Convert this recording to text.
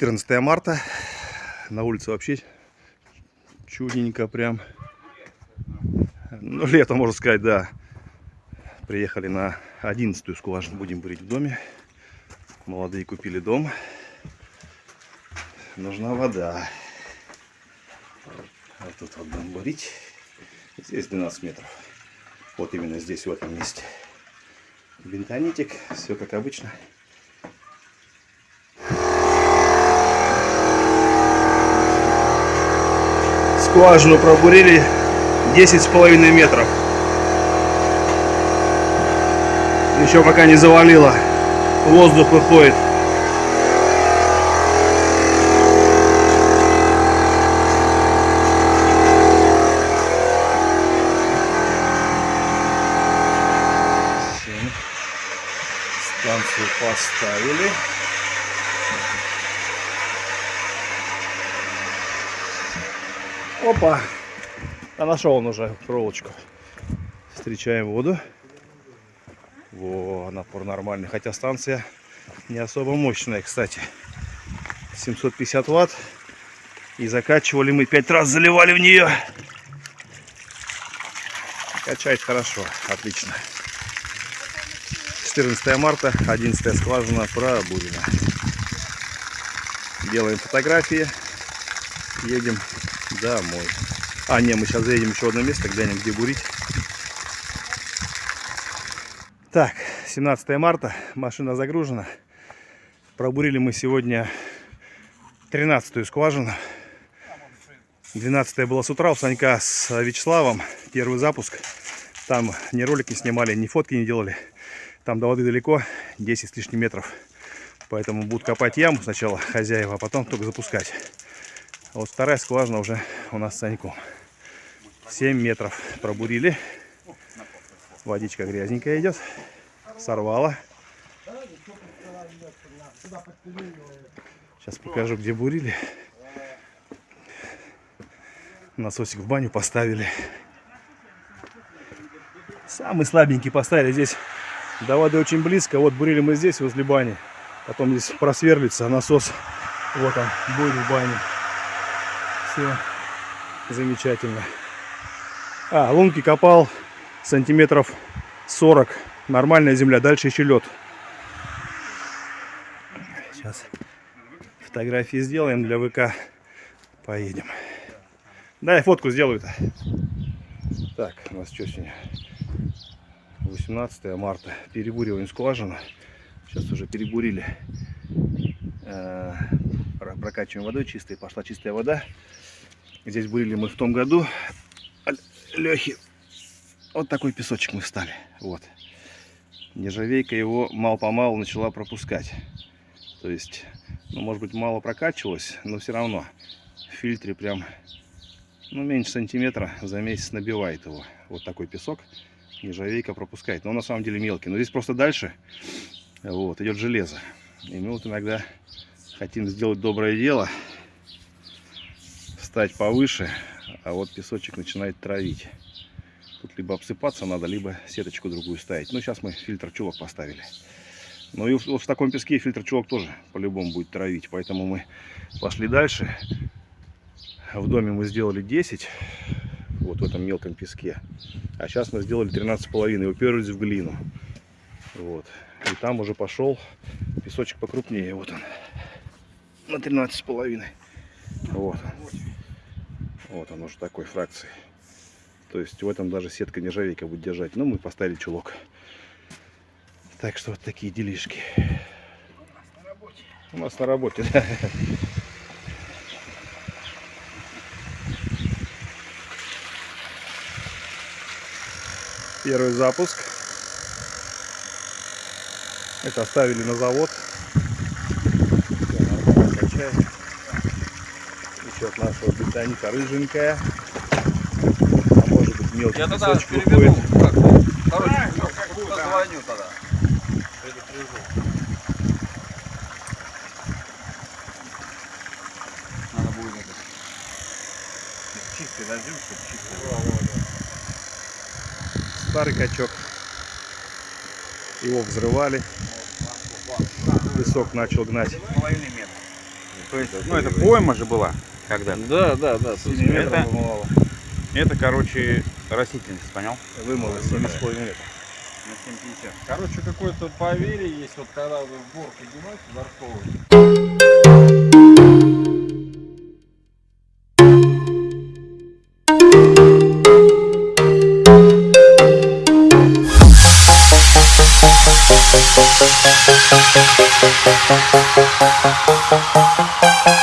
14 марта. На улице вообще чудненько прям. Ну, лето, можно сказать, да. Приехали на 11 скважину. Будем бурить в доме. Молодые купили дом. Нужна вода. Вот тут вот будем бурить. Здесь 12 метров. Вот именно здесь, в этом месте. Бентонитик. Все как обычно. Скважину пробурили 10 с половиной метров. Еще пока не завалило. Воздух выходит. Станцию поставили. Опа! А нашел он уже проволочку. Встречаем воду. Во, напор нормальный. Хотя станция не особо мощная, кстати. 750 ватт. И закачивали мы пять раз, заливали в нее. Качает хорошо, отлично. 14 марта, 11 скважина пробурена. Делаем фотографии. Едем домой. А, не, мы сейчас заедем еще одно место, глянем, где бурить. Так, 17 марта, машина загружена. Пробурили мы сегодня 13 скважину. 12 была с утра у Санька с Вячеславом. Первый запуск. Там ни ролики снимали, ни фотки не делали. Там до воды далеко, 10 с лишним метров. Поэтому будут копать яму сначала хозяева, а потом только запускать. А вот вторая скважина уже у нас с Саньком. 7 метров пробурили. Водичка грязненькая идет. Сорвала. Сейчас покажу, где бурили. Насосик в баню поставили. Самый слабенький поставили здесь. До воды очень близко. Вот бурили мы здесь, возле бани. Потом здесь просверлится насос. Вот он будет в бане. Все замечательно. А, лунки копал сантиметров 40. Нормальная земля. Дальше еще лед. Сейчас фотографии сделаем для ВК. Поедем. Да, я фотку сделаю-то. Так, у нас что сегодня? 18 марта. Перебуриваем скважину. Сейчас уже перебурили. Э, прокачиваем водой чистой. Пошла чистая вода. Здесь бурили мы в том году. Лехи. Вот такой песочек мы встали. Вот. Нержавейка его мало-помалу начала пропускать. То есть, ну, может быть, мало прокачивалось, но все равно в фильтре прям, ну, меньше сантиметра за месяц набивает его. Вот такой песок нержавейка пропускает. Но он на самом деле мелкий. Но здесь просто дальше вот, идет железо. И мы вот иногда хотим сделать доброе дело стать повыше, а вот песочек начинает травить. Тут либо обсыпаться надо, либо сеточку другую ставить. Ну, сейчас мы фильтр чулок поставили. Ну и вот в таком песке фильтр чулок тоже по-любому будет травить. Поэтому мы пошли дальше. В доме мы сделали 10, вот в этом мелком песке. А сейчас мы сделали 13,5 и уперлись в глину. Вот. И там уже пошел песочек покрупнее. Вот он. На 13,5. Вот. Вот он уже такой фракции. То есть в этом даже сетка нержавейка будет держать. Но мы поставили чулок. Так что вот такие делишки. У нас на работе, да. Первый запуск. Это оставили на завод. Все, Счет нашего бетоника рыженькая. А может быть мелкий Я тогда переберу. Как? Короче, ну, как позвоню тогда. Предупрежу. Надо будет это. Чистый дождем, чтобы чистый. Старый качок. Его взрывали. Песок начал гнать. То есть, ну это пойма же была когда-то. Да, да, да. с 7 метров Это- вымывало. Это, короче, растительность, понял? Вымыло 7,5 метров. На 7,50. Короче, какое-то поверье есть, вот когда вы в бор поднимаете дворковый, Thank